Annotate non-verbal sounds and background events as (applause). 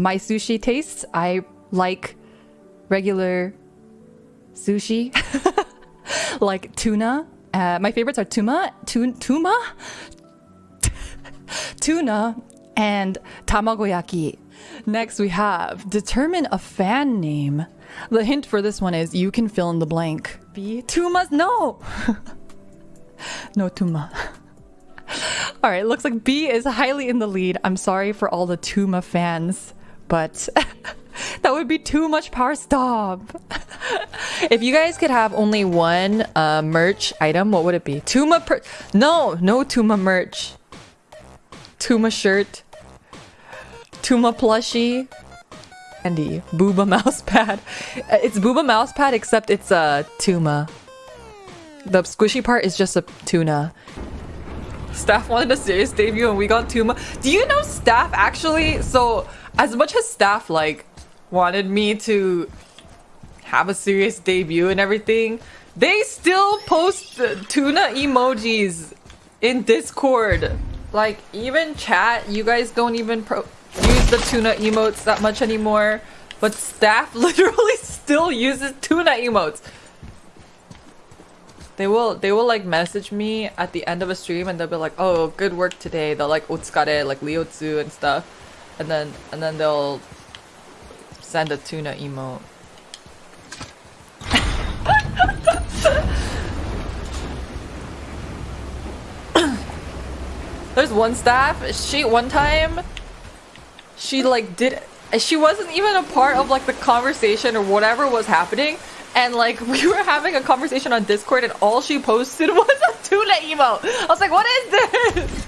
my sushi tastes. I like regular sushi, (laughs) like tuna. Uh, my favorites are tuna, tuna, tuna, (laughs) tuna, and tamagoyaki. Next, we have determine a fan name. The hint for this one is you can fill in the blank. B. Tumas? No! (laughs) no Tuma. Alright, looks like B is highly in the lead. I'm sorry for all the Tuma fans, but (laughs) that would be too much power. Stop! (laughs) if you guys could have only one uh, merch item, what would it be? Tuma per- No! No Tuma merch. Tuma shirt. Tuma plushie. Andy, Booba mousepad. (laughs) Uh, It's Booba mousepad except it's a Tuma. The squishy part is just a tuna. Staff wanted a serious debut and we got Tuma. Do you know Staff actually? So as much as Staff like wanted me to have a serious debut and everything, they still post tuna emojis in Discord. Like even chat, you guys don't even use the tuna emotes that much anymore. But staff (laughs) literally still uses tuna emotes. They will they will like message me at the end of a stream and they'll be like, "Oh, good work today." They'll like otsukare, like liotsu and stuff, and then and then they'll send a tuna emote. (laughs) There's one staff. She one time, she like did. She wasn't even a part of like the conversation or whatever was happening and like (laughs) we were having a conversation on Discord and all she posted (laughs) was a tuna emote. I was like, what is this?